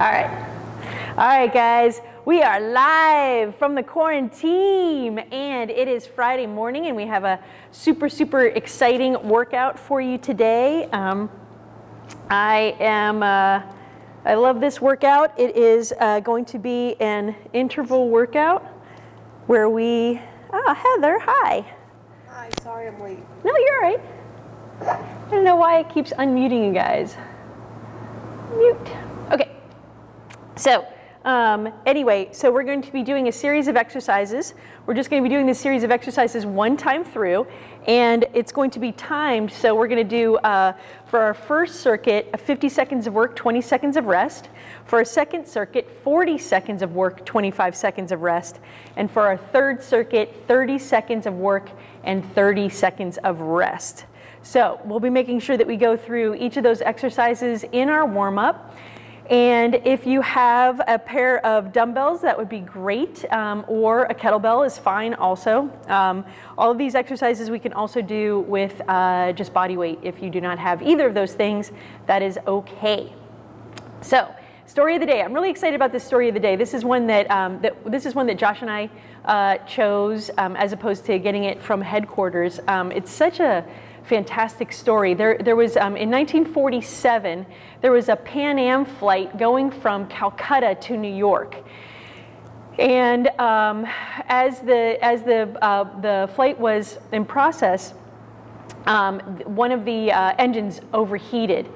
All right. All right, guys. We are live from the quarantine, and it is Friday morning, and we have a super, super exciting workout for you today. Um, I am, uh, I love this workout. It is uh, going to be an interval workout where we, oh, Heather, hi. Hi, sorry I'm late. No, you're all right. I don't know why it keeps unmuting you guys. Mute. Okay. So um, anyway, so we're going to be doing a series of exercises. We're just going to be doing this series of exercises one time through, and it's going to be timed. So we're going to do, uh, for our first circuit, 50 seconds of work, 20 seconds of rest. For our second circuit, 40 seconds of work, 25 seconds of rest. And for our third circuit, 30 seconds of work and 30 seconds of rest. So we'll be making sure that we go through each of those exercises in our warm-up. And if you have a pair of dumbbells, that would be great, um, or a kettlebell is fine also. Um, all of these exercises we can also do with uh, just body weight. If you do not have either of those things, that is okay. So, story of the day. I'm really excited about this story of the day. This is one that, um, that this is one that Josh and I uh, chose um, as opposed to getting it from headquarters. Um, it's such a fantastic story. There, there was, um, in 1947, there was a Pan Am flight going from Calcutta to New York. And um, as the, as the, uh, the flight was in process, um, one of the uh, engines overheated.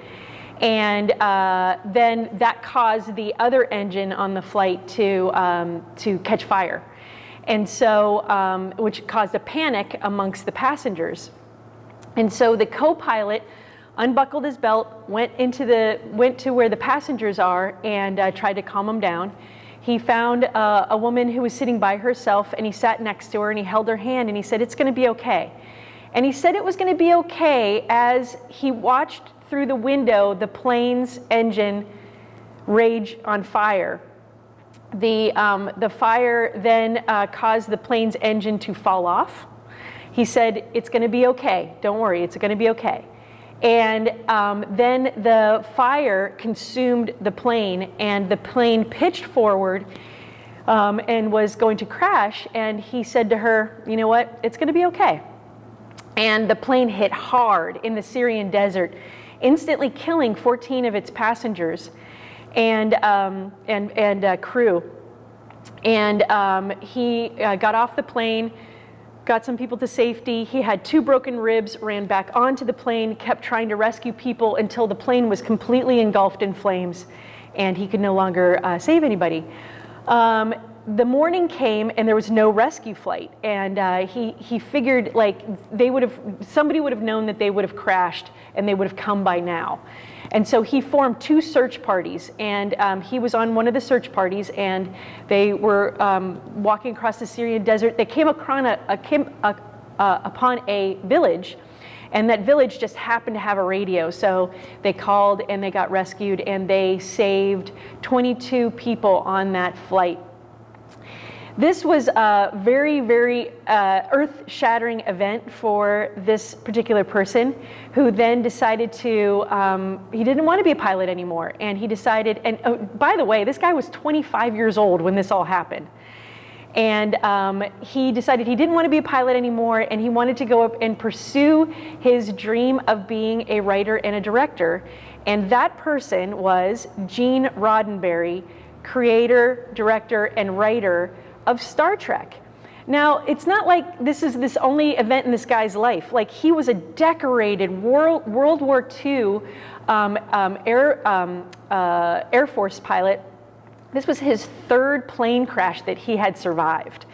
And uh, then that caused the other engine on the flight to, um, to catch fire. And so, um, which caused a panic amongst the passengers. And so the co-pilot unbuckled his belt, went into the went to where the passengers are, and uh, tried to calm them down. He found uh, a woman who was sitting by herself, and he sat next to her, and he held her hand, and he said, "It's going to be okay." And he said it was going to be okay as he watched through the window the plane's engine rage on fire. The, um, the fire then uh, caused the plane's engine to fall off. He said, It's going to be okay. Don't worry, it's going to be okay. And um, then the fire consumed the plane, and the plane pitched forward um, and was going to crash. And he said to her, You know what? It's going to be okay. And the plane hit hard in the Syrian desert, instantly killing 14 of its passengers and, um, and, and uh, crew. And um, he uh, got off the plane got some people to safety. He had two broken ribs, ran back onto the plane, kept trying to rescue people until the plane was completely engulfed in flames and he could no longer uh, save anybody. Um, the morning came and there was no rescue flight and uh, he, he figured like they would have somebody would have known that they would have crashed and they would have come by now and so he formed two search parties and um, he was on one of the search parties and they were um, walking across the syrian desert. They came, across a, a, came a, uh, upon a village and that village just happened to have a radio. So they called and they got rescued and they saved 22 people on that flight this was a very, very uh, earth-shattering event for this particular person who then decided to, um, he didn't want to be a pilot anymore. And he decided, and oh, by the way, this guy was 25 years old when this all happened. And um, he decided he didn't want to be a pilot anymore and he wanted to go up and pursue his dream of being a writer and a director. And that person was Gene Roddenberry, creator, director, and writer of Star Trek. Now, it's not like this is this only event in this guy's life. Like he was a decorated World, World War II um, um, Air, um, uh, Air Force pilot. This was his third plane crash that he had survived.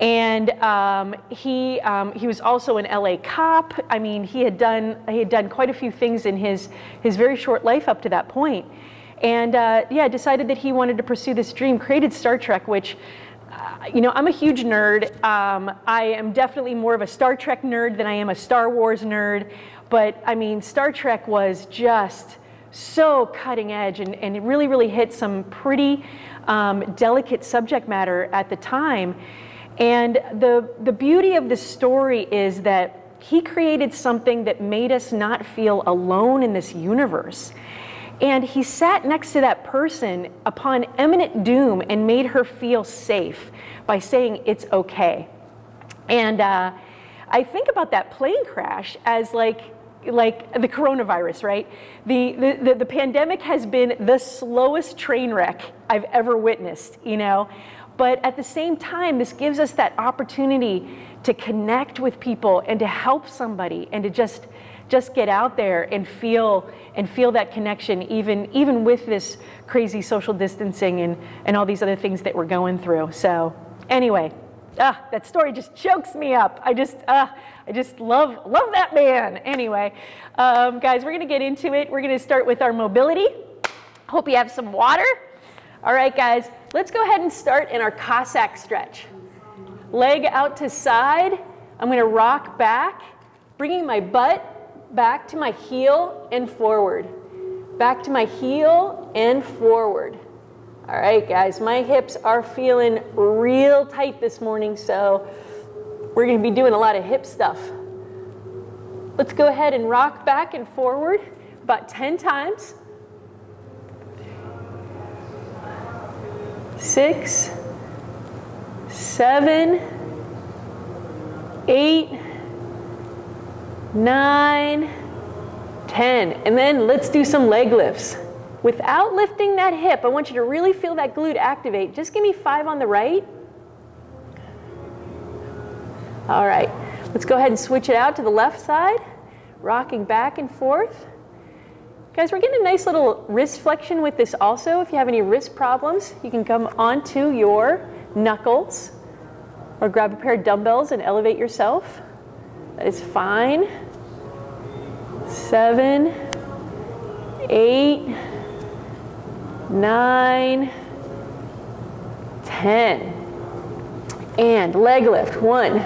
And um, he, um, he was also an LA cop. I mean, he had, done, he had done quite a few things in his, his very short life up to that point. And uh, yeah, decided that he wanted to pursue this dream, created Star Trek, which you know, I'm a huge nerd. Um, I am definitely more of a Star Trek nerd than I am a Star Wars nerd. But I mean, Star Trek was just so cutting edge and, and it really, really hit some pretty um, delicate subject matter at the time. And the, the beauty of the story is that he created something that made us not feel alone in this universe. And he sat next to that person upon imminent doom and made her feel safe by saying it's okay. And uh, I think about that plane crash as like like the coronavirus, right? The, the, the, the, pandemic has been the slowest train wreck I've ever witnessed, you know? But at the same time, this gives us that opportunity to connect with people and to help somebody and to just just get out there and feel and feel that connection even even with this crazy social distancing and and all these other things that we're going through. So anyway, ah, that story just chokes me up. I just ah, I just love love that man. Anyway, um, guys, we're gonna get into it. We're gonna start with our mobility. Hope you have some water. All right, guys, let's go ahead and start in our Cossack stretch. Leg out to side. I'm gonna rock back, bringing my butt back to my heel and forward. Back to my heel and forward. All right, guys, my hips are feeling real tight this morning, so we're gonna be doing a lot of hip stuff. Let's go ahead and rock back and forward about 10 times. Six, seven, eight, nine, 10. And then let's do some leg lifts. Without lifting that hip, I want you to really feel that glute activate. Just give me five on the right. All right, let's go ahead and switch it out to the left side, rocking back and forth. Guys, we're getting a nice little wrist flexion with this also. If you have any wrist problems, you can come onto your knuckles or grab a pair of dumbbells and elevate yourself. That is fine seven, eight, nine, ten. And leg lift. One,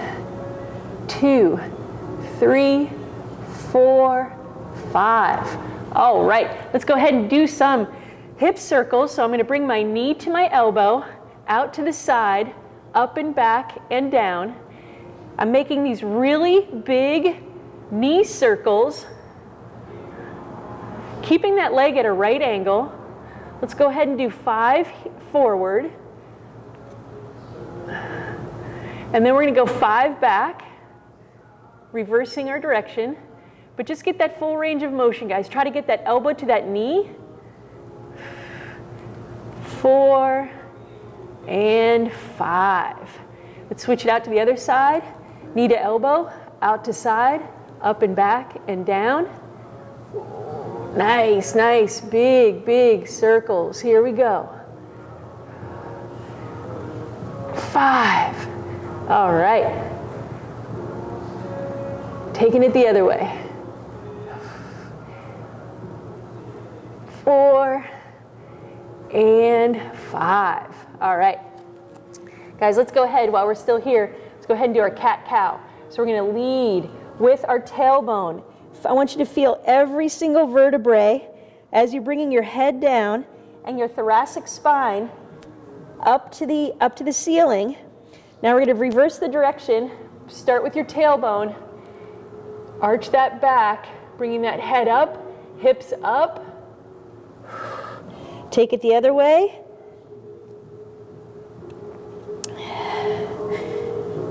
two, three, four, five. All right, let's go ahead and do some hip circles. So I'm going to bring my knee to my elbow, out to the side, up and back and down. I'm making these really big knee circles Keeping that leg at a right angle, let's go ahead and do five forward. And then we're going to go five back, reversing our direction. But just get that full range of motion, guys. Try to get that elbow to that knee. Four and five. Let's switch it out to the other side. Knee to elbow, out to side, up and back and down. Nice, nice, big, big circles. Here we go. Five. All right. Taking it the other way. Four and five. All right. Guys, let's go ahead while we're still here. Let's go ahead and do our cat cow. So we're to lead with our tailbone I want you to feel every single vertebrae as you're bringing your head down and your thoracic spine up to the, up to the ceiling. Now we're going to reverse the direction. Start with your tailbone. Arch that back, bringing that head up, hips up. Take it the other way.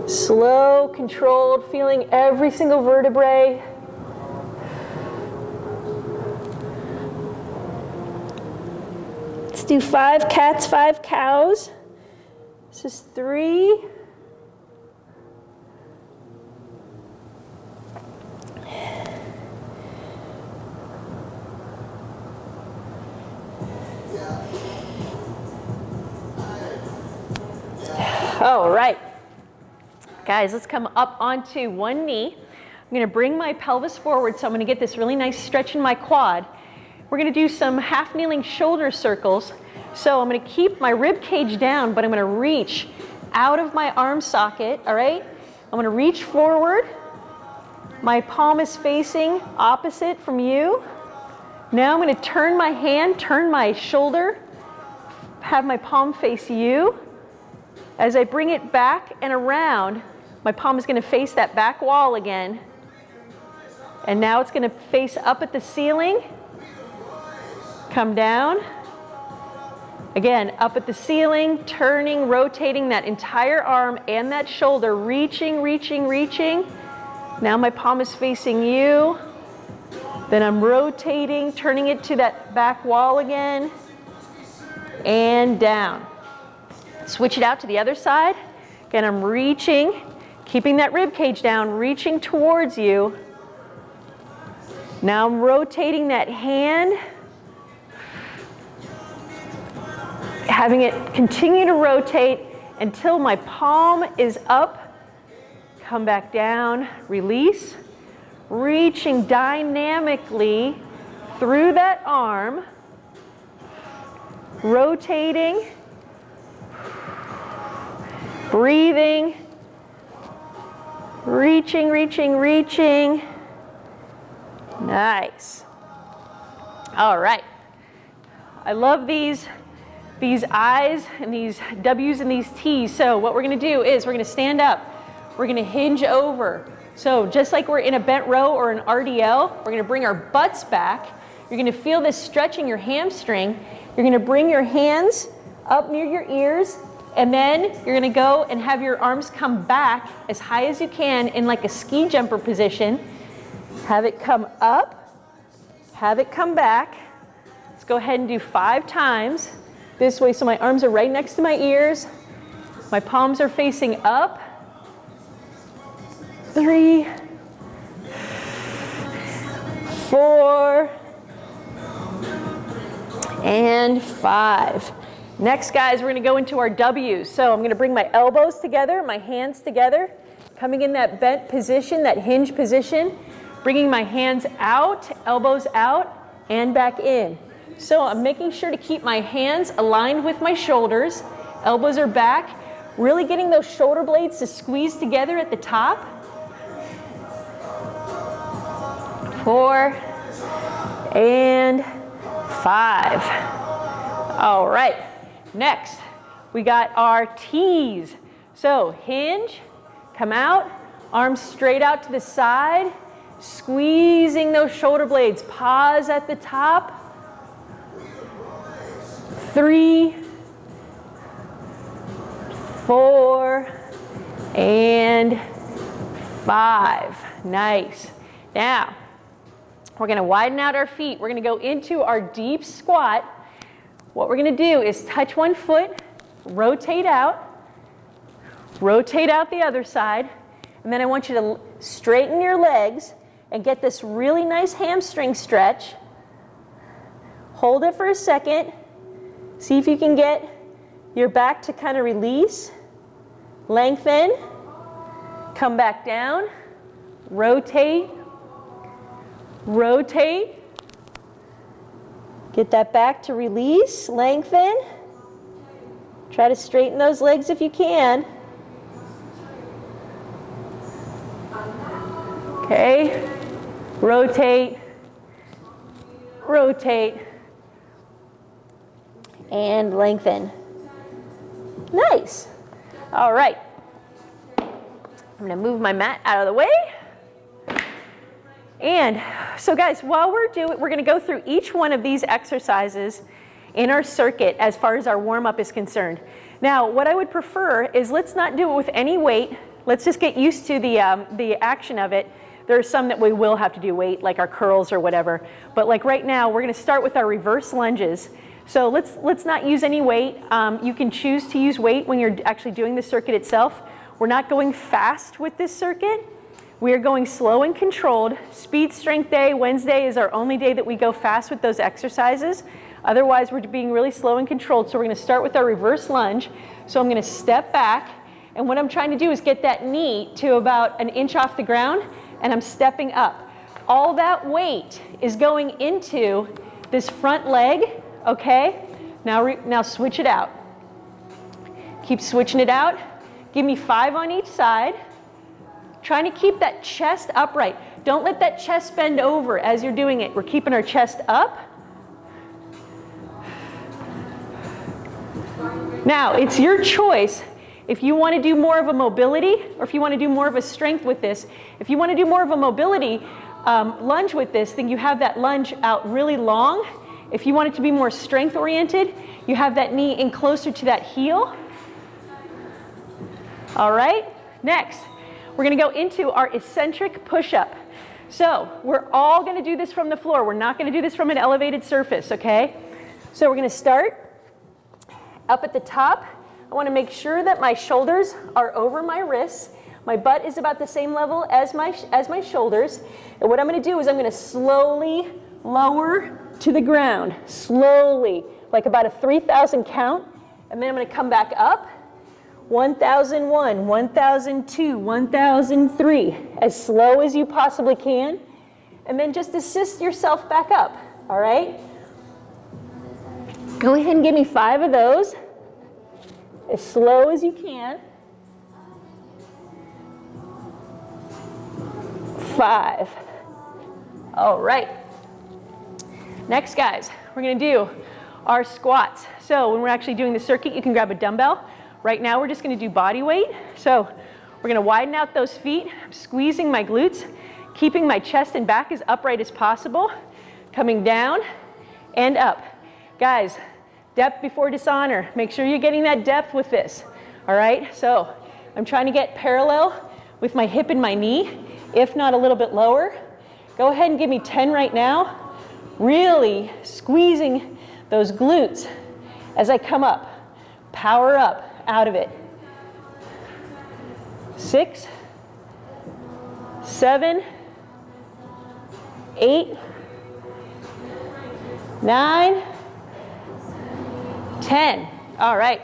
Slow, controlled, feeling every single vertebrae do five cats, five cows. This is three. All right. Guys, let's come up onto one knee. I'm gonna bring my pelvis forward, so I'm gonna get this really nice stretch in my quad. We're gonna do some half kneeling shoulder circles. So I'm gonna keep my rib cage down, but I'm gonna reach out of my arm socket, all right? I'm gonna reach forward. My palm is facing opposite from you. Now I'm gonna turn my hand, turn my shoulder, have my palm face you. As I bring it back and around, my palm is gonna face that back wall again. And now it's gonna face up at the ceiling come down. Again, up at the ceiling, turning, rotating that entire arm and that shoulder, reaching, reaching, reaching. Now my palm is facing you. Then I'm rotating, turning it to that back wall again, and down. Switch it out to the other side. Again, I'm reaching, keeping that rib cage down, reaching towards you. Now I'm rotating that hand, having it continue to rotate until my palm is up. Come back down, release, reaching dynamically through that arm, rotating, breathing, reaching, reaching, reaching. Nice. All right. I love these, these I's and these W's and these T's. So what we're gonna do is we're gonna stand up. We're gonna hinge over. So just like we're in a bent row or an RDL, we're gonna bring our butts back. You're gonna feel this stretching your hamstring. You're gonna bring your hands up near your ears and then you're gonna go and have your arms come back as high as you can in like a ski jumper position. Have it come up, have it come back. Let's go ahead and do five times this way so my arms are right next to my ears. My palms are facing up. Three, four, and five. Next, guys, we're gonna go into our W's. So I'm gonna bring my elbows together, my hands together, coming in that bent position, that hinge position, bringing my hands out, elbows out, and back in. So I'm making sure to keep my hands aligned with my shoulders, elbows are back, really getting those shoulder blades to squeeze together at the top. Four, and five. All right, next we got our T's. So hinge, come out, arms straight out to the side, squeezing those shoulder blades. Pause at the top. Three, four, and five. Nice. Now, we're gonna widen out our feet. We're gonna go into our deep squat. What we're gonna do is touch one foot, rotate out, rotate out the other side, and then I want you to straighten your legs and get this really nice hamstring stretch. Hold it for a second. See if you can get your back to kind of release. Lengthen. Come back down. Rotate. Rotate. Get that back to release. Lengthen. Try to straighten those legs if you can. Okay. Rotate. Rotate. And lengthen. Nice. All right. I'm going to move my mat out of the way. And so guys, while we're doing, we're going to go through each one of these exercises in our circuit as far as our warm-up is concerned. Now, what I would prefer is let's not do it with any weight. Let's just get used to the, um, the action of it. There are some that we will have to do weight, like our curls or whatever. But like right now, we're going to start with our reverse lunges. So let's, let's not use any weight. Um, you can choose to use weight when you're actually doing the circuit itself. We're not going fast with this circuit. We are going slow and controlled. Speed strength day, Wednesday is our only day that we go fast with those exercises. Otherwise, we're being really slow and controlled. So we're gonna start with our reverse lunge. So I'm gonna step back, and what I'm trying to do is get that knee to about an inch off the ground, and I'm stepping up. All that weight is going into this front leg, okay? Now, now switch it out. Keep switching it out. Give me five on each side. Trying to keep that chest upright. Don't let that chest bend over as you're doing it. We're keeping our chest up. Now, it's your choice if you want to do more of a mobility or if you want to do more of a strength with this. If you want to do more of a mobility um, lunge with this, then you have that lunge out really long If you want it to be more strength oriented, you have that knee in closer to that heel. All right, next, we're gonna go into our eccentric push-up. So we're all gonna do this from the floor. We're not gonna do this from an elevated surface, okay? So we're gonna start up at the top. I wanna make sure that my shoulders are over my wrists. My butt is about the same level as my, as my shoulders. And what I'm gonna do is I'm gonna slowly lower to the ground, slowly, like about a 3,000 count. And then I'm gonna come back up 1001, 1002, 1003, as slow as you possibly can. And then just assist yourself back up, all right? Go ahead and give me five of those, as slow as you can. Five. All right. Next, guys, we're gonna do our squats. So when we're actually doing the circuit, you can grab a dumbbell. Right now, we're just gonna do body weight. So we're gonna widen out those feet, squeezing my glutes, keeping my chest and back as upright as possible, coming down and up. Guys, depth before dishonor. Make sure you're getting that depth with this, all right? So I'm trying to get parallel with my hip and my knee, if not a little bit lower. Go ahead and give me 10 right now. Really squeezing those glutes as I come up. Power up out of it. Six, seven, eight, nine, ten. All right.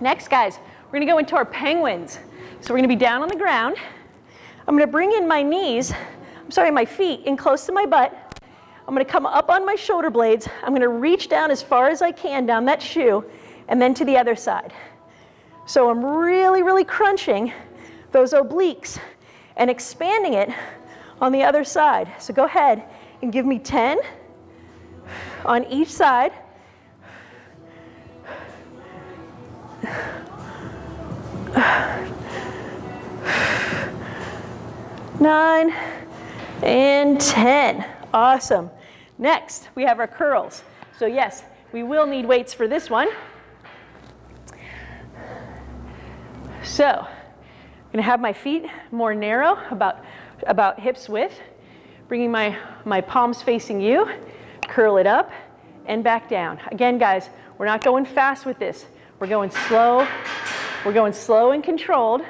Next, guys, we're gonna go into our penguins. So we're gonna be down on the ground. I'm gonna bring in my knees, I'm sorry, my feet in close to my butt. I'm gonna come up on my shoulder blades. I'm gonna reach down as far as I can down that shoe and then to the other side. So I'm really, really crunching those obliques and expanding it on the other side. So go ahead and give me 10 on each side. Nine and 10. Awesome. Next, we have our curls. So yes, we will need weights for this one. So I'm gonna have my feet more narrow, about, about hips width, bringing my, my palms facing you, curl it up and back down. Again, guys, we're not going fast with this. We're going slow. We're going slow and controlled.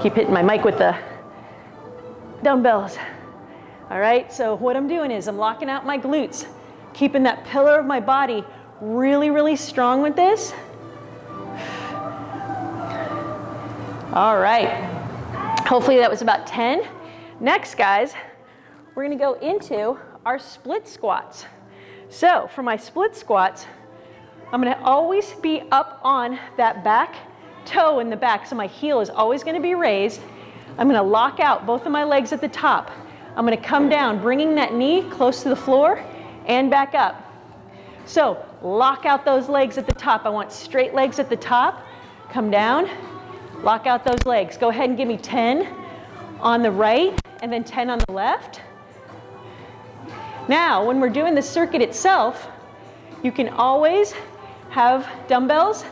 Keep hitting my mic with the dumbbells. All right, so what I'm doing is I'm locking out my glutes, keeping that pillar of my body really, really strong with this. All right, hopefully that was about 10. Next, guys, we're gonna go into our split squats. So for my split squats, I'm gonna always be up on that back toe in the back, so my heel is always gonna be raised. I'm gonna lock out both of my legs at the top. I'm gonna come down, bringing that knee close to the floor and back up. So lock out those legs at the top. I want straight legs at the top. Come down, lock out those legs. Go ahead and give me 10 on the right and then 10 on the left. Now, when we're doing the circuit itself, you can always have dumbbells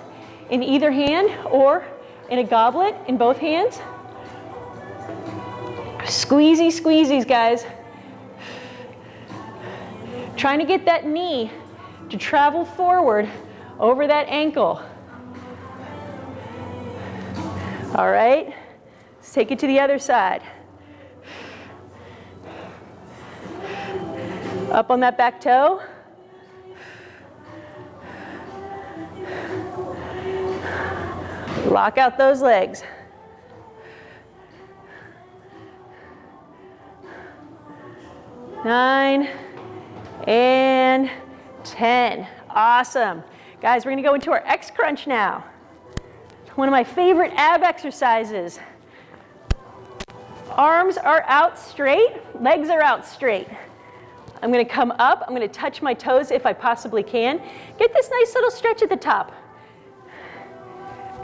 in either hand or in a goblet in both hands. Squeezy, squeezies, guys. Trying to get that knee to travel forward over that ankle. All right, let's take it to the other side. Up on that back toe. Lock out those legs. Nine and 10. Awesome. Guys, we're gonna go into our X crunch now. One of my favorite ab exercises. Arms are out straight, legs are out straight. I'm gonna come up, I'm gonna touch my toes if I possibly can. Get this nice little stretch at the top.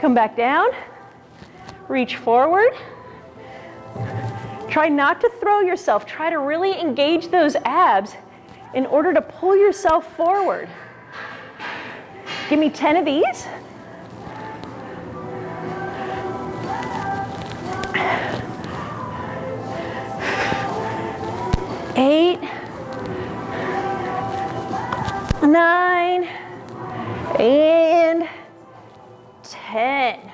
Come back down, reach forward. Try not to throw yourself. Try to really engage those abs in order to pull yourself forward. Give me 10 of these. Eight, nine, and 10.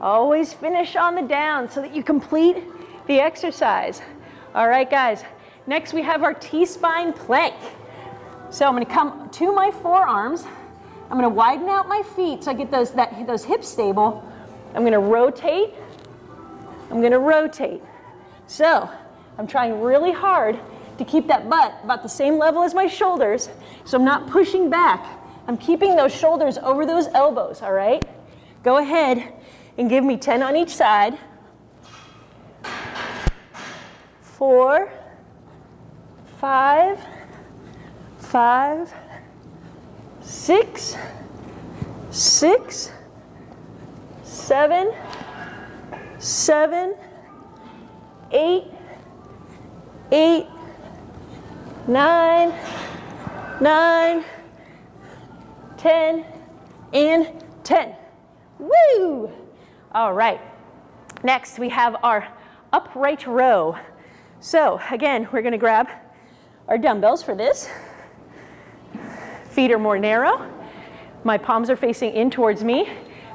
Always finish on the down so that you complete the exercise. All right, guys. Next, we have our T-spine plank. So I'm gonna come to my forearms. I'm gonna widen out my feet so I get those, that, those hips stable. I'm gonna rotate. I'm gonna rotate. So I'm trying really hard to keep that butt about the same level as my shoulders so I'm not pushing back. I'm keeping those shoulders over those elbows, all right? Go ahead and give me 10 on each side. Four, five, five, six, six, seven, seven, eight, eight, nine, nine, ten, and 10. Woo! All right. Next, we have our upright row. So again, we're gonna grab our dumbbells for this. Feet are more narrow. My palms are facing in towards me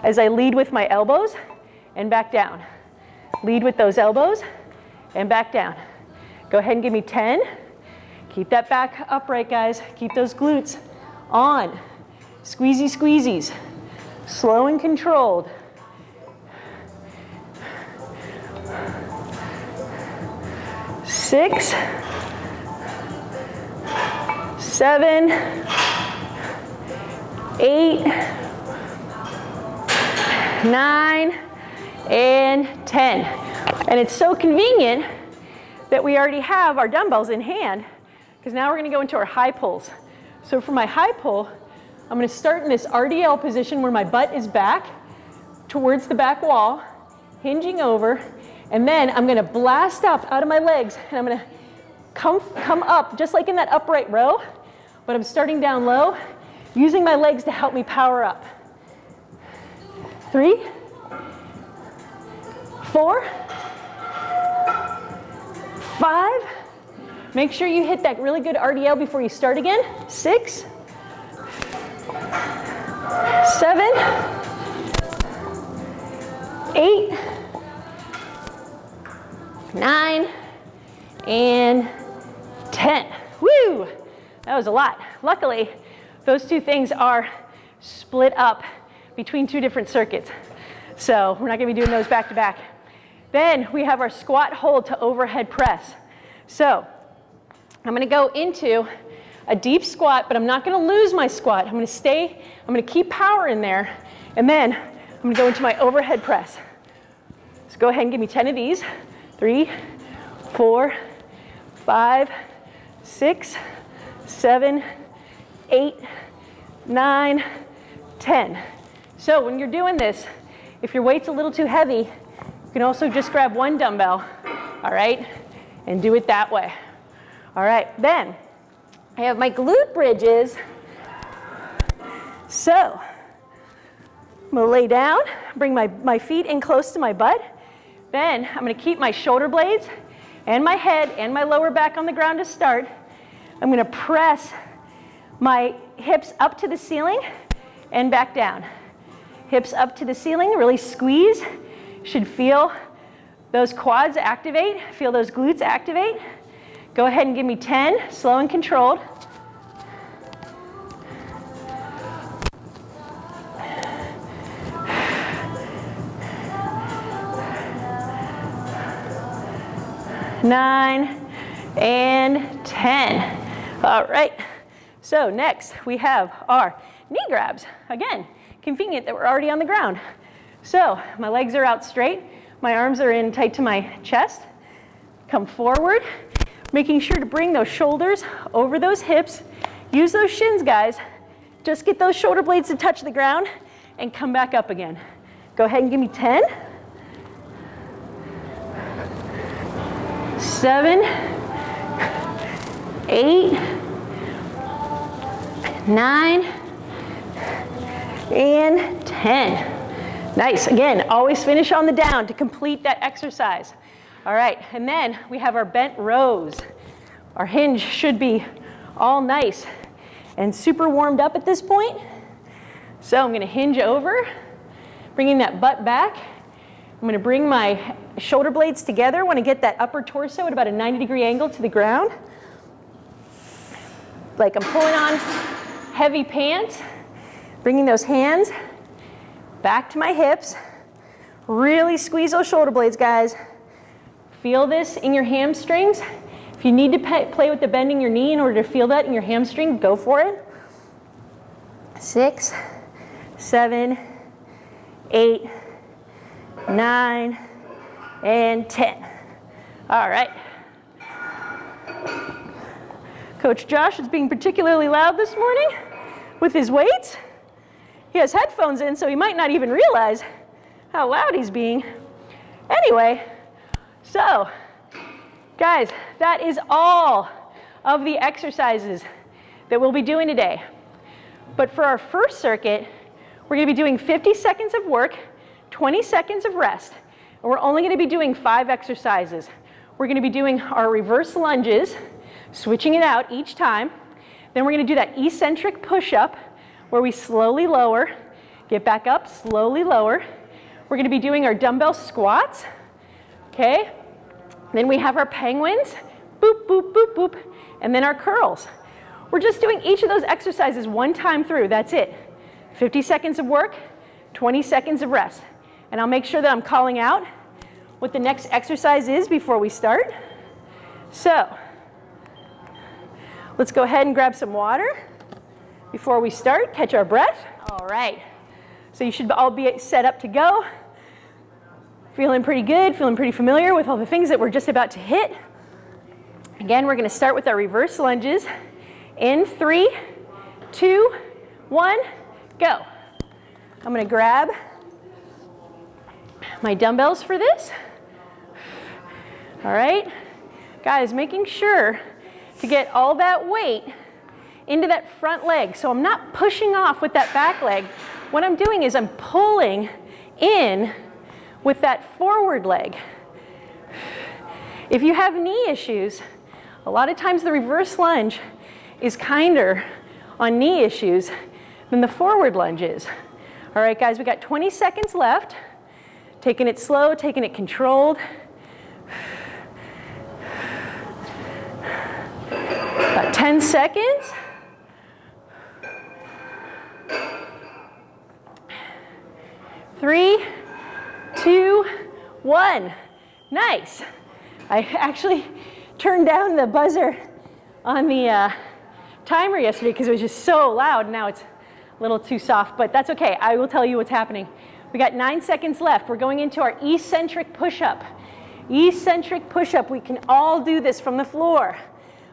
as I lead with my elbows and back down. Lead with those elbows and back down. Go ahead and give me 10. Keep that back upright, guys. Keep those glutes on. Squeezy squeezies. Slow and controlled. Six, seven, eight, nine, and 10. And it's so convenient that we already have our dumbbells in hand because now we're gonna go into our high pulls. So for my high pull, I'm gonna start in this RDL position where my butt is back towards the back wall, hinging over, and then I'm gonna blast up out of my legs and I'm gonna come, come up just like in that upright row, but I'm starting down low, using my legs to help me power up. Three, four, five, make sure you hit that really good RDL before you start again. Six, seven, eight, nine, and 10. Woo! That was a lot. Luckily, those two things are split up between two different circuits. So we're not gonna be doing those back to back. Then we have our squat hold to overhead press. So I'm gonna go into a deep squat, but I'm not gonna lose my squat. I'm gonna stay, I'm gonna keep power in there, and then I'm gonna go into my overhead press. So go ahead and give me 10 of these. Three, four, five, six, seven, eight, nine, 10. So when you're doing this, if your weight's a little too heavy, you can also just grab one dumbbell, all right, and do it that way. All right, then I have my glute bridges. So I'm gonna lay down, bring my, my feet in close to my butt. Then I'm gonna keep my shoulder blades and my head and my lower back on the ground to start. I'm gonna press my hips up to the ceiling and back down. Hips up to the ceiling, really squeeze. Should feel those quads activate, feel those glutes activate. Go ahead and give me 10, slow and controlled. Nine and 10. All right, so next we have our knee grabs. Again, convenient that we're already on the ground. So my legs are out straight, my arms are in tight to my chest. Come forward, making sure to bring those shoulders over those hips. Use those shins, guys. Just get those shoulder blades to touch the ground and come back up again. Go ahead and give me 10. seven, eight, nine, and 10. Nice, again, always finish on the down to complete that exercise. All right, and then we have our bent rows. Our hinge should be all nice and super warmed up at this point. So I'm gonna hinge over, bringing that butt back. I'm gonna bring my shoulder blades together. Wanna get that upper torso at about a 90 degree angle to the ground. Like I'm pulling on heavy pants, bringing those hands back to my hips. Really squeeze those shoulder blades, guys. Feel this in your hamstrings. If you need to play with the bending your knee in order to feel that in your hamstring, go for it. Six, seven, eight, nine, and 10. All right. Coach Josh is being particularly loud this morning with his weights. He has headphones in, so he might not even realize how loud he's being. Anyway, so guys, that is all of the exercises that we'll be doing today. But for our first circuit, we're gonna be doing 50 seconds of work, 20 seconds of rest, and we're only gonna be doing five exercises. We're gonna be doing our reverse lunges, switching it out each time. Then we're gonna do that eccentric push-up where we slowly lower, get back up, slowly lower. We're gonna be doing our dumbbell squats, okay? Then we have our penguins, boop, boop, boop, boop, and then our curls. We're just doing each of those exercises one time through, that's it. 50 seconds of work, 20 seconds of rest. And I'll make sure that I'm calling out what the next exercise is before we start. So, let's go ahead and grab some water before we start, catch our breath. All right, so you should all be set up to go. Feeling pretty good, feeling pretty familiar with all the things that we're just about to hit. Again, we're gonna start with our reverse lunges. In three, two, one, go. I'm gonna grab my dumbbells for this. All right, guys, making sure to get all that weight into that front leg. So I'm not pushing off with that back leg. What I'm doing is I'm pulling in with that forward leg. If you have knee issues, a lot of times the reverse lunge is kinder on knee issues than the forward lunge is. All right, guys, we got 20 seconds left. Taking it slow, taking it controlled. About 10 seconds. Three, two, one. Nice. I actually turned down the buzzer on the uh, timer yesterday because it was just so loud. Now it's a little too soft, but that's okay. I will tell you what's happening. We got nine seconds left. We're going into our eccentric push-up. Eccentric push-up. We can all do this from the floor.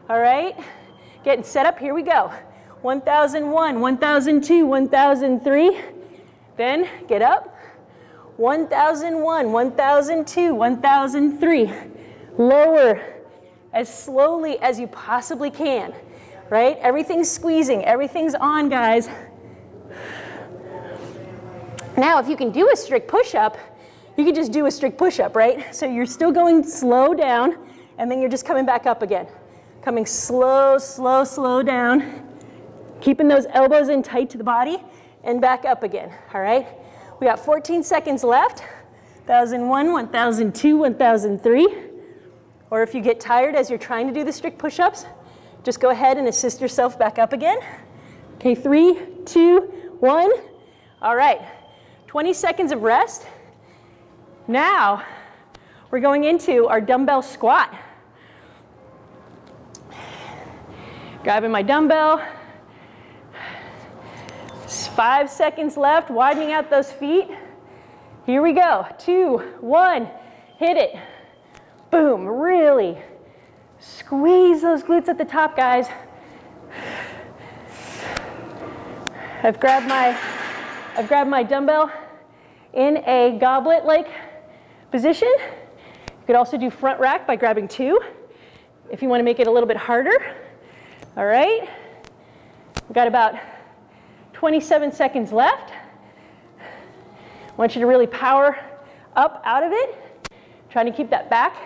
All right? Getting set up. Here we go. 1001, 1002, 1003. Then get up. 1001, 1002, 1003. Lower as slowly as you possibly can, right? Everything's squeezing, everything's on, guys. Now, if you can do a strict push-up, you can just do a strict push-up, right? So you're still going slow down, and then you're just coming back up again. Coming slow, slow, slow down, keeping those elbows in tight to the body, and back up again, all right? We got 14 seconds left. 1001, 1002, 1003. Or if you get tired as you're trying to do the strict push-ups, just go ahead and assist yourself back up again. Okay, three, two, one. All right, 20 seconds of rest. Now, we're going into our dumbbell squat. Grabbing my dumbbell, Five seconds left, widening out those feet. Here we go. Two, one, hit it. Boom, really squeeze those glutes at the top, guys. I've grabbed my, I've grabbed my dumbbell in a goblet-like position. You could also do front rack by grabbing two if you want to make it a little bit harder. All right. We've got about 27 seconds left. I want you to really power up out of it, trying to keep that back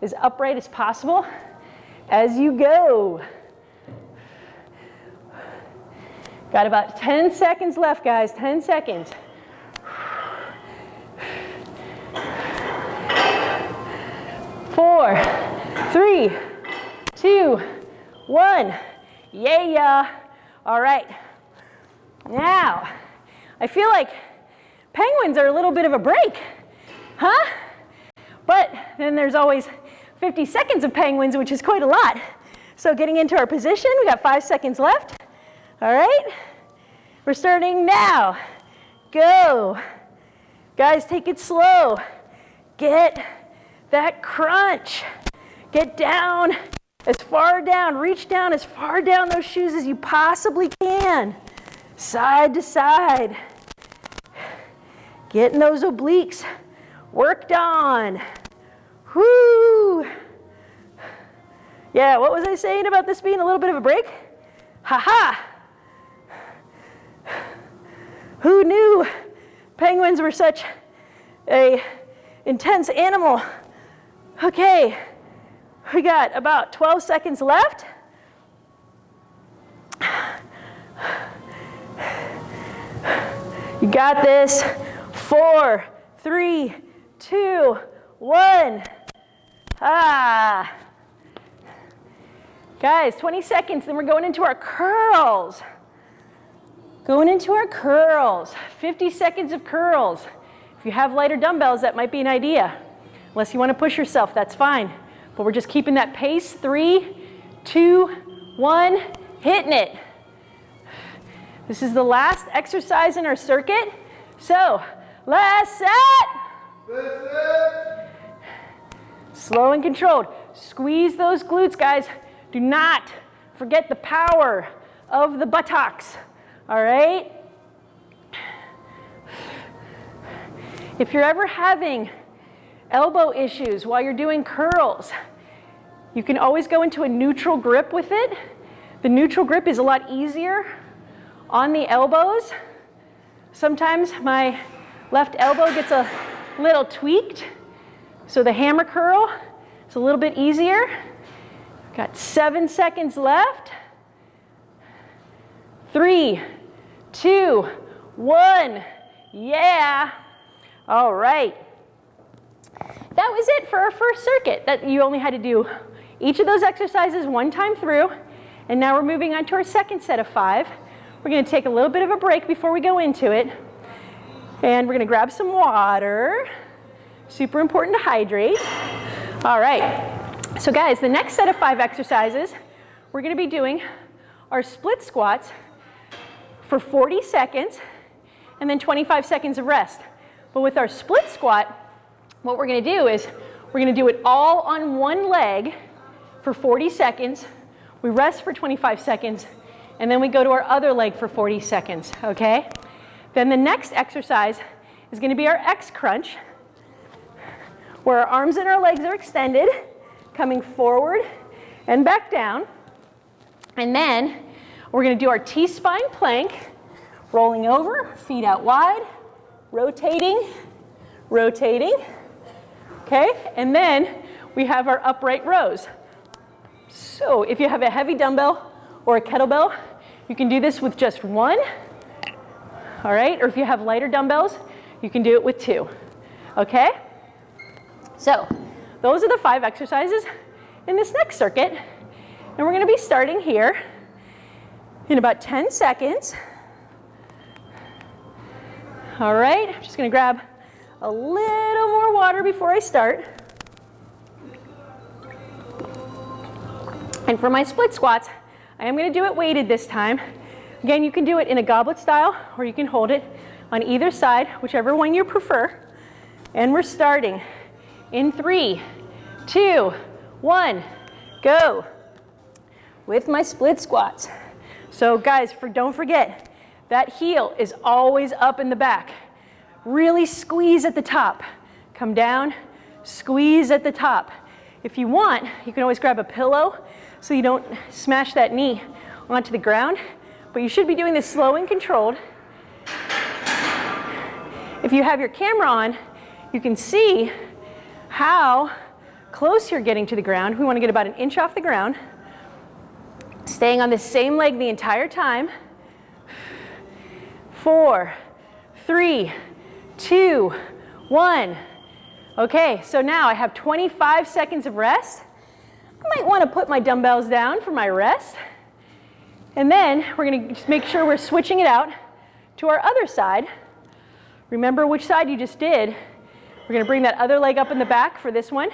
as upright as possible as you go. Got about 10 seconds left, guys, 10 seconds. Four, three, two, one. Yeah. All right. Now, I feel like penguins are a little bit of a break, huh? But then there's always 50 seconds of penguins, which is quite a lot. So getting into our position, we got five seconds left. All right, we're starting now. Go. Guys, take it slow. Get that crunch. Get down as far down, reach down as far down those shoes as you possibly can. Side to side. Getting those obliques worked on. Whoo! Yeah, what was I saying about this being a little bit of a break? Ha ha! Who knew penguins were such a intense animal? Okay, we got about 12 seconds left. You got this. Four, three, two, one. Ah. Guys, 20 seconds, then we're going into our curls. Going into our curls. 50 seconds of curls. If you have lighter dumbbells, that might be an idea. Unless you want to push yourself, that's fine. But we're just keeping that pace. Three, two, one, hitting it. This is the last exercise in our circuit. So, last set. Slow and controlled. Squeeze those glutes, guys. Do not forget the power of the buttocks. All right? If you're ever having elbow issues while you're doing curls, you can always go into a neutral grip with it. The neutral grip is a lot easier on the elbows. Sometimes my left elbow gets a little tweaked, so the hammer curl is a little bit easier. Got seven seconds left. Three, two, one. Yeah. All right. That was it for our first circuit that you only had to do each of those exercises one time through. And now we're moving on to our second set of five. We're going to take a little bit of a break before we go into it. And we're going to grab some water. Super important to hydrate. All right. So guys, the next set of five exercises, we're going to be doing our split squats for 40 seconds and then 25 seconds of rest. But with our split squat, what we're going to do is we're going to do it all on one leg for 40 seconds. We rest for 25 seconds, and then we go to our other leg for 40 seconds, okay? Then the next exercise is going to be our X crunch, where our arms and our legs are extended, coming forward and back down. And then we're going to do our T-spine plank, rolling over, feet out wide, rotating, rotating. Okay, and then we have our upright rows. So if you have a heavy dumbbell or a kettlebell, you can do this with just one. All right, or if you have lighter dumbbells, you can do it with two. Okay? So those are the five exercises in this next circuit. And we're going to be starting here in about 10 seconds. All right, I'm just going to grab a little more water before I start. And for my split squats, I am going to do it weighted this time. Again, you can do it in a goblet style or you can hold it on either side, whichever one you prefer. And we're starting in three, two, one, go. With my split squats. So guys, for, don't forget, that heel is always up in the back. Really squeeze at the top. Come down Squeeze at the top. If you want, you can always grab a pillow so you don't smash that knee onto the ground, but you should be doing this slow and controlled. If you have your camera on, you can see how close you're getting to the ground. We want to get about an inch off the ground. Staying on the same leg the entire time. Four, three, two, one. Okay, so now I have 25 seconds of rest. I might want to put my dumbbells down for my rest. And then we're going to just make sure we're switching it out to our other side. Remember which side you just did. We're going to bring that other leg up in the back for this one.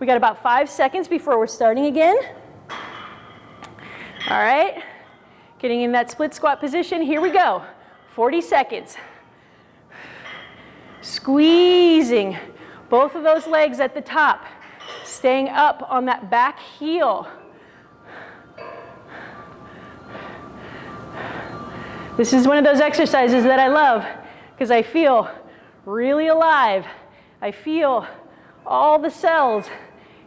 We got about five seconds before we're starting again. All right, getting in that split squat position. Here we go. 40 seconds. Squeezing both of those legs at the top, staying up on that back heel. This is one of those exercises that I love because I feel really alive. I feel all the cells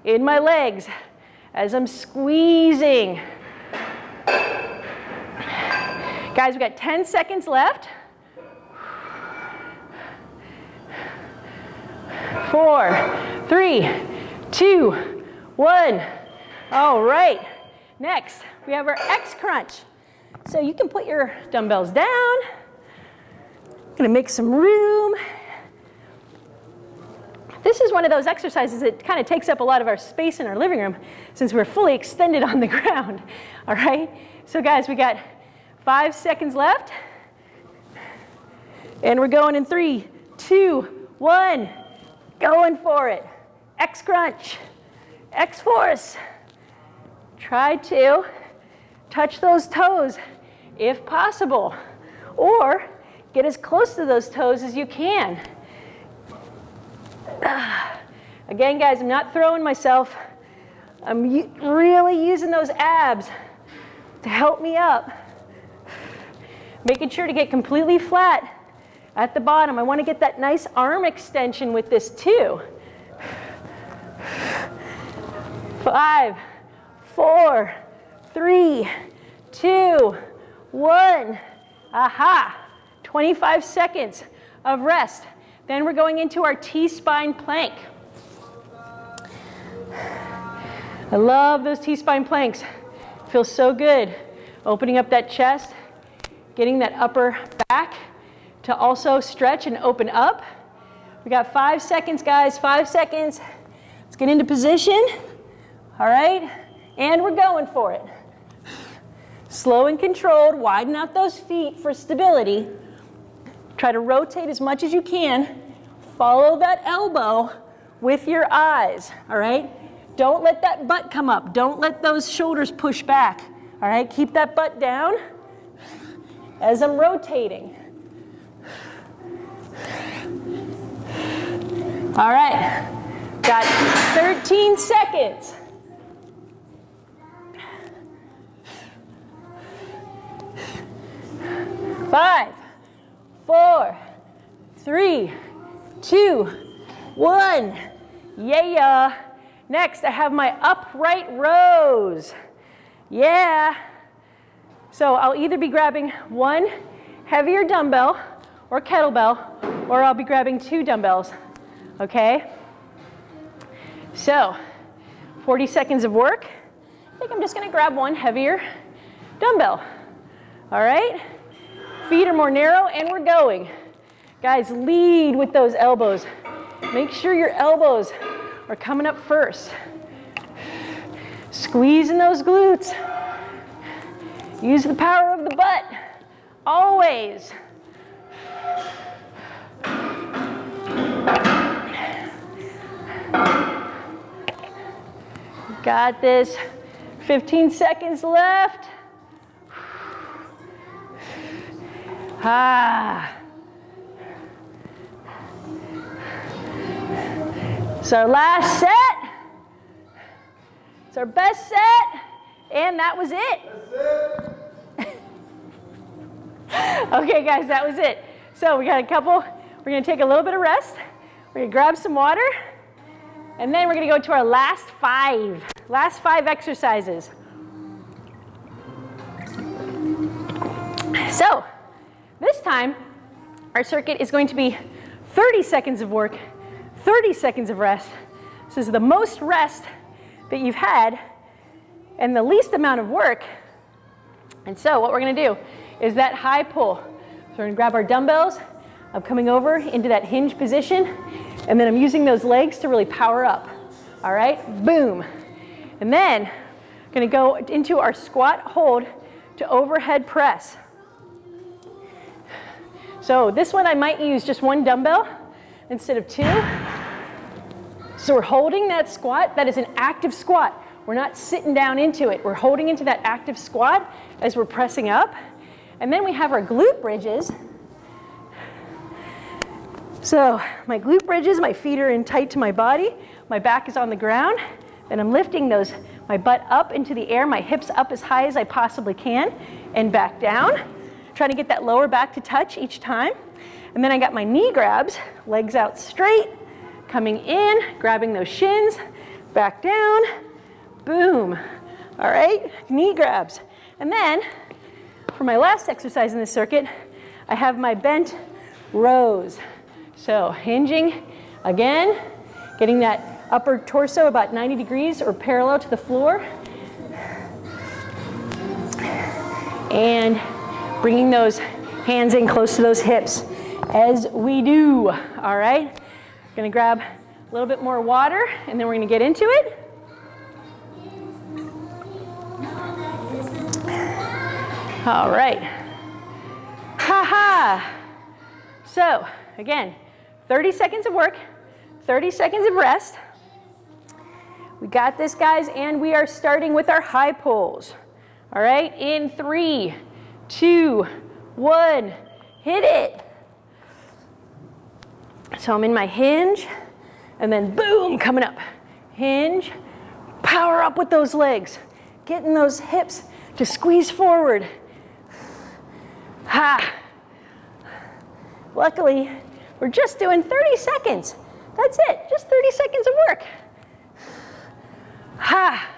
in my legs as I'm squeezing. Guys, we got 10 seconds left. Four, three, two, one. All right. Next, we have our X crunch. So you can put your dumbbells down. I'm Gonna make some room. This is one of those exercises that kind of takes up a lot of our space in our living room since we're fully extended on the ground, all right? So guys, we got five seconds left. And we're going in three, two, one. Going for it. X crunch, X force. Try to touch those toes if possible, or get as close to those toes as you can. Again, guys, I'm not throwing myself. I'm really using those abs to help me up. Making sure to get completely flat at the bottom. I want to get that nice arm extension with this too. Five, four, three, two, one. Aha. 25 seconds of rest. Then we're going into our T-spine plank. I love those T-spine planks. Feels so good. Opening up that chest, getting that upper back to also stretch and open up. We got five seconds, guys, five seconds. Let's get into position. All right, and we're going for it. Slow and controlled, widen out those feet for stability. Try to rotate as much as you can. Follow that elbow with your eyes, all right? Don't let that butt come up. Don't let those shoulders push back, all right? Keep that butt down as I'm rotating. All right, got 13 seconds. Five, four, three, two, one. Yeah. Next, I have my upright rows. Yeah. So I'll either be grabbing one heavier dumbbell or kettlebell, or I'll be grabbing two dumbbells, okay? So, 40 seconds of work. I think I'm just gonna grab one heavier dumbbell, all right? Feet are more narrow and we're going. Guys, lead with those elbows. Make sure your elbows are coming up first. Squeezing those glutes. Use the power of the butt, always. Got this. 15 seconds left. Ah. It's our last set. It's our best set. And that was it. okay, guys, that was it. So we got a couple. We're going to take a little bit of rest. We're going to grab some water. And then we're gonna go to our last five, last five exercises. So, this time, our circuit is going to be 30 seconds of work, 30 seconds of rest. This is the most rest that you've had and the least amount of work. And so what we're gonna do is that high pull. So we're gonna grab our dumbbells. I'm coming over into that hinge position and then I'm using those legs to really power up. All right, boom. And then I'm gonna go into our squat hold to overhead press. So this one I might use just one dumbbell instead of two. So we're holding that squat. That is an active squat. We're not sitting down into it. We're holding into that active squat as we're pressing up. And then we have our glute bridges. So my glute bridges, my feet are in tight to my body. My back is on the ground. And I'm lifting those, my butt up into the air, my hips up as high as I possibly can, and back down. Trying to get that lower back to touch each time. And then I got my knee grabs, legs out straight, coming in, grabbing those shins, back down, boom. All right, knee grabs. And then for my last exercise in the circuit, I have my bent rows. So hinging again, getting that upper torso about 90 degrees or parallel to the floor. And bringing those hands in close to those hips as we do, all right? Gonna grab a little bit more water and then we're gonna get into it. All right. Ha ha. So again, 30 seconds of work, 30 seconds of rest. We got this, guys, and we are starting with our high pulls. All right, in three, two, one, hit it. So I'm in my hinge, and then boom, coming up. Hinge, power up with those legs, getting those hips to squeeze forward. Ha. Luckily, we're just doing 30 seconds. That's it, just 30 seconds of work. Ha.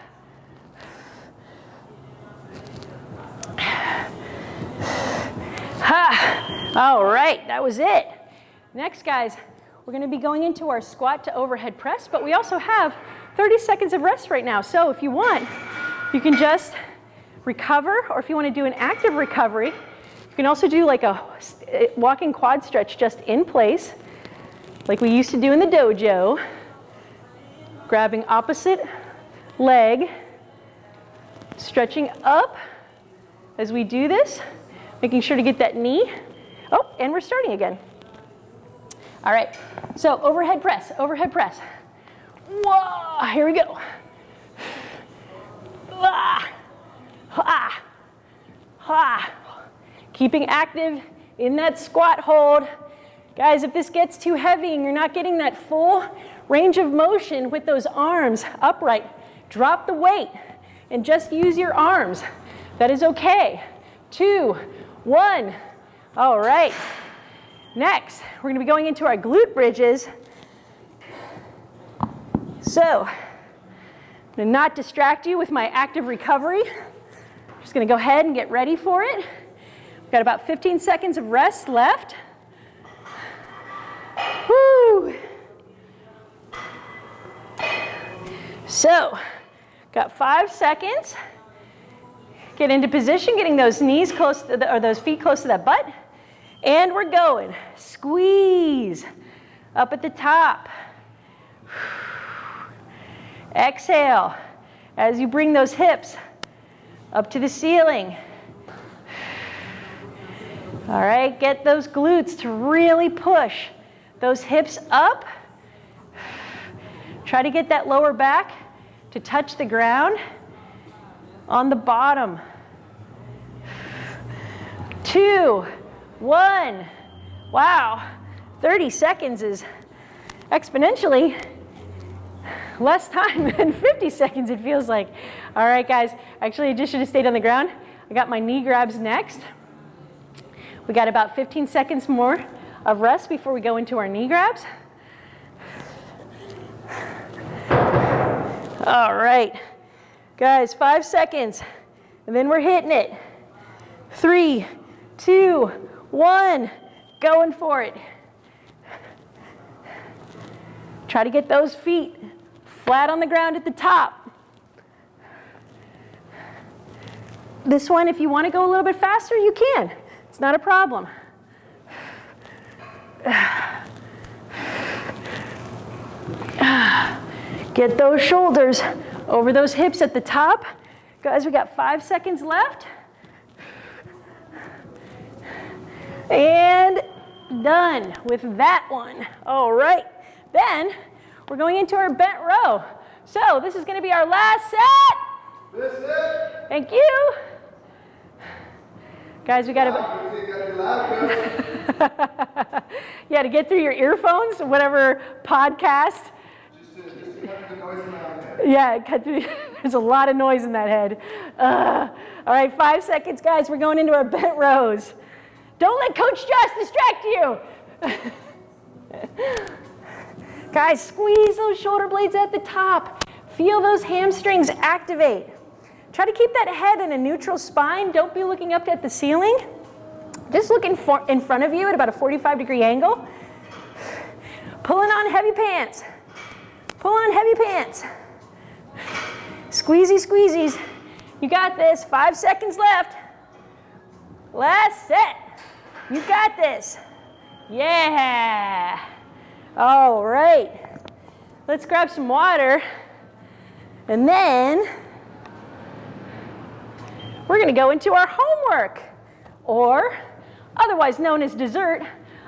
Ha. All right, that was it. Next, guys, we're gonna be going into our squat to overhead press, but we also have 30 seconds of rest right now. So if you want, you can just recover, or if you wanna do an active recovery, you can also do like a uh, walking quad stretch just in place, like we used to do in the dojo, grabbing opposite leg, stretching up as we do this, making sure to get that knee. Oh, and we're starting again. All right, so overhead press, overhead press. Whoa, here we go. Ah, ah, ah. Keeping active in that squat hold. Guys, if this gets too heavy and you're not getting that full range of motion with those arms upright, drop the weight and just use your arms. That is okay. Two, one. All right. Next, we're gonna be going into our glute bridges. So, gonna not distract you with my active recovery. I'm Just gonna go ahead and get ready for it. We've got about 15 seconds of rest left. Woo! So, got five seconds. Get into position, getting those knees close to the, or those feet close to that butt. And we're going. Squeeze up at the top. Exhale as you bring those hips up to the ceiling. All right, get those glutes to really push those hips up. Try to get that lower back to touch the ground on the bottom. Two, one. Wow, 30 seconds is exponentially less time than 50 seconds it feels like. All right, guys, actually I just should have stayed on the ground. I got my knee grabs next. We got about 15 seconds more of rest before we go into our knee grabs. All right. Guys, five seconds, and then we're hitting it. Three, two, one, going for it. Try to get those feet flat on the ground at the top. This one, if you want to go a little bit faster, you can. It's not a problem. Get those shoulders over those hips at the top. Guys, we got five seconds left. And done with that one. All right, then we're going into our bent row. So this is gonna be our last set. This it. Thank you. Guys, we gotta, You got your loud yeah, to get through your earphones, whatever podcast. Just to, just to cut the noise around there. Yeah, cut through, there's a lot of noise in that head. Uh, all right, five seconds, guys. We're going into our bent rows. Don't let Coach Josh distract you. guys, squeeze those shoulder blades at the top. Feel those hamstrings activate. Try to keep that head in a neutral spine. Don't be looking up at the ceiling. Just look in, for, in front of you at about a 45 degree angle. Pulling on heavy pants. Pull on heavy pants. Squeezy, squeezies. You got this. Five seconds left. Last set. You got this. Yeah. All right. Let's grab some water. And then we're going to go into our homework, or otherwise known as dessert,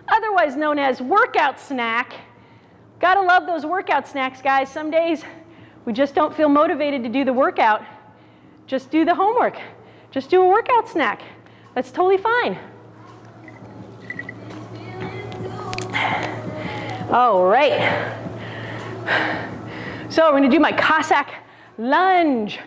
otherwise known as workout snack. Gotta love those workout snacks, guys. Some days we just don't feel motivated to do the workout. Just do the homework. Just do a workout snack. That's totally fine. All right. So we're gonna do my Cossack lunge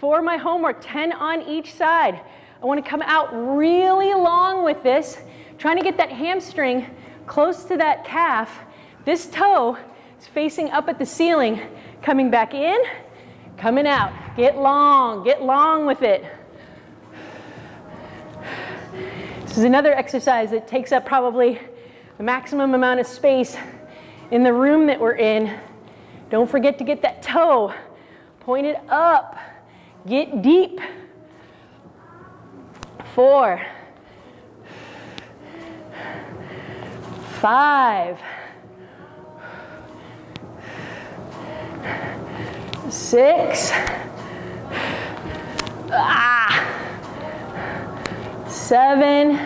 for my homework, 10 on each side. I wanna come out really long with this, trying to get that hamstring close to that calf. This toe is facing up at the ceiling, coming back in, coming out. Get long, get long with it. This is another exercise that takes up probably the maximum amount of space in the room that we're in. Don't forget to get that toe pointed up. Get deep. Four. Five. Six. Ah. Seven.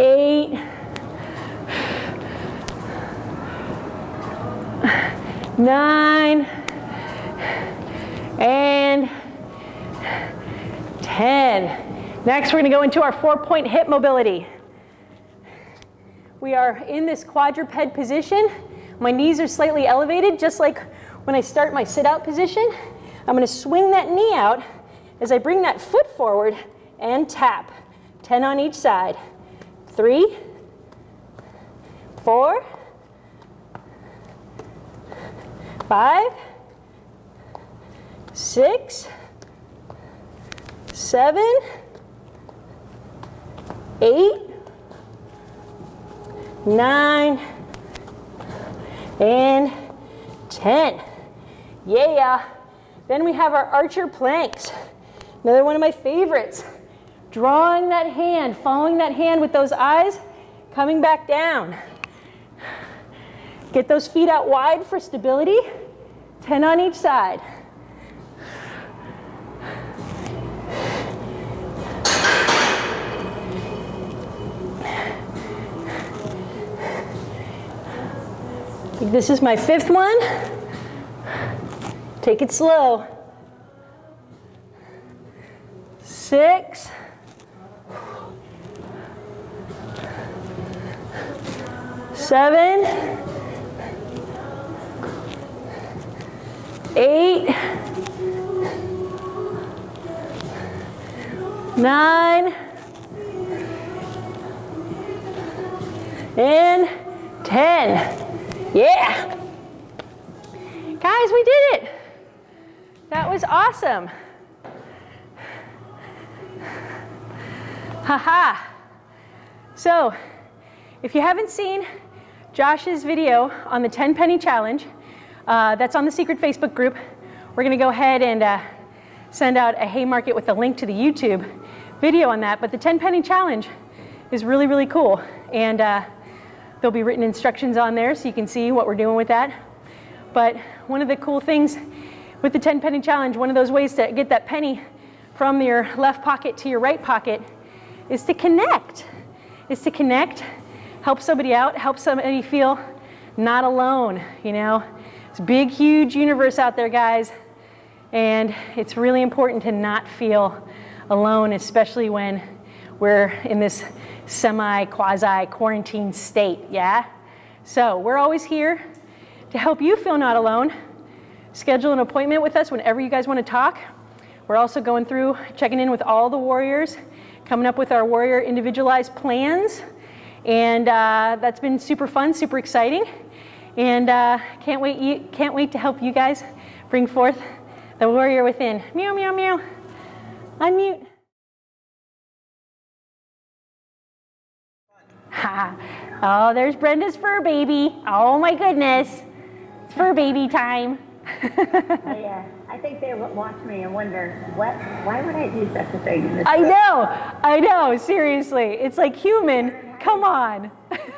Eight. Nine. And 10. Next, we're gonna go into our four-point hip mobility. We are in this quadruped position. My knees are slightly elevated, just like when I start my sit-out position. I'm gonna swing that knee out as I bring that foot forward and tap. 10 on each side. Three, four, five, six, seven, eight, nine, and 10. Yeah. Then we have our archer planks. Another one of my favorites. Drawing that hand, following that hand with those eyes, coming back down. Get those feet out wide for stability. 10 on each side. This is my fifth one. Take it slow. Six. Seven. Eight. Nine. And 10. Yeah. Guys, we did it. That was awesome. Haha. So, if you haven't seen Josh's video on the 10 penny challenge, uh, that's on the secret Facebook group. We're going to go ahead and uh, send out a Heymarket with a link to the YouTube video on that. But the 10 penny challenge is really, really cool. And uh, there'll be written instructions on there so you can see what we're doing with that. But one of the cool things with the 10 penny challenge, one of those ways to get that penny from your left pocket to your right pocket is to connect. Is to connect, help somebody out, help somebody feel not alone, you know. It's a big, huge universe out there, guys. And it's really important to not feel alone, especially when we're in this semi quasi quarantine state, yeah? So we're always here to help you feel not alone. Schedule an appointment with us whenever you guys want to talk. We're also going through checking in with all the warriors, coming up with our warrior individualized plans. And uh, that's been super fun, super exciting. And uh, can't, wait, can't wait to help you guys bring forth the warrior within. Meow, meow, meow. Unmute. Ha. Oh, there's Brenda's fur baby. Oh my goodness. It's fur baby time. I, uh, I think they watch me and wonder, what, why would I do such a thing in this I know, I know, seriously. It's like human, come on.